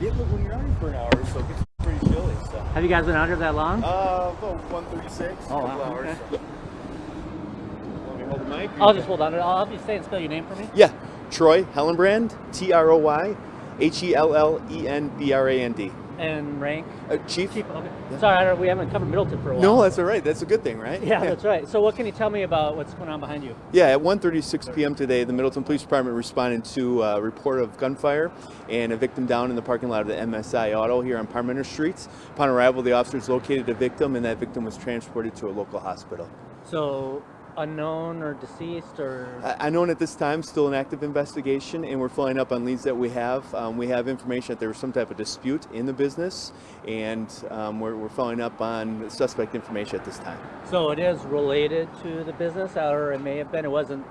Yeah, but when you're out here for an hour or so, it gets pretty chilly. So. Have you guys been out here that long? Uh, about 136. Oh, couple wow, hours. okay. So. Want me hold the mic? I'll just hold on. I'll have you say and spell your name for me. Yeah, Troy Hellenbrand, T R O Y H E L L E N B R A N D. And rank. Uh, Chief? Chief. Okay. Yeah. Sorry, I don't, we haven't covered Middleton for a while. No, that's all right. That's a good thing, right? Yeah, that's right. So what can you tell me about what's going on behind you? Yeah, at 1:36 p.m. today, the Middleton Police Department responded to a report of gunfire and a victim down in the parking lot of the MSI Auto here on Parmenter Streets. Upon arrival, the officers located a victim, and that victim was transported to a local hospital. So unknown or deceased or Uh, Unknown at this time, still an active investigation, and we're following up on leads that we have. Um, we have information that there was some type of dispute in the business, and um, we're, we're following up on suspect information at this time. so it is related to the business or it may have been it wasn't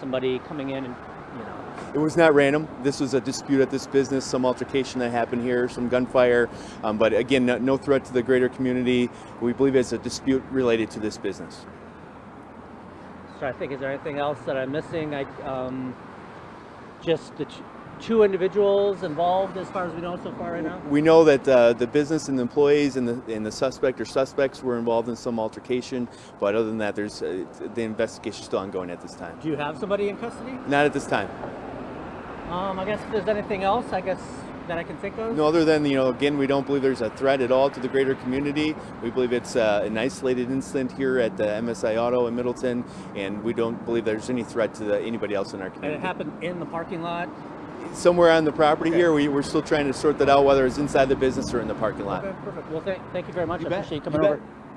somebody coming in and you know It was not random. This was a dispute at this business, some altercation that happened here, some gunfire, um, but again, no, no threat to the greater community. We believe it's a dispute related to this business. So I think is there anything else that I'm missing? I um just the two individuals involved as far as we know so far right now? We know that uh, the business and the employees and the, and the suspect or suspects were involved in some altercation, but other than that, there's uh, the investigation is still ongoing at this time. Do you have somebody in custody? Not at this time. Um, I guess if there's anything else, I guess that I can think of. No, other than, you know, again, we don't believe there's a threat at all to the greater community. We believe it's uh, an isolated incident here at the MSI Auto in Middleton, and we don't believe there's any threat to the, anybody else in our And it happened in the parking lot. Somewhere on the property Okay. here, we, we're still trying to sort that out, whether it's inside the business or in the parking lot. Okay, perfect. Well, thank, thank you very much. You I bet. appreciate you You coming bet. over. Have a great night.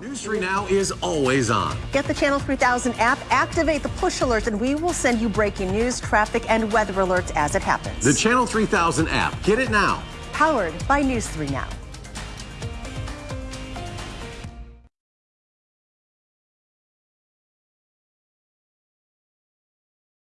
News 3 Now is always on. Get the Channel 3000 app, activate the push alerts, and we will send you breaking news, traffic, and weather alerts as it happens. The Channel 3000 app. Get it now. Powered by News 3 Now.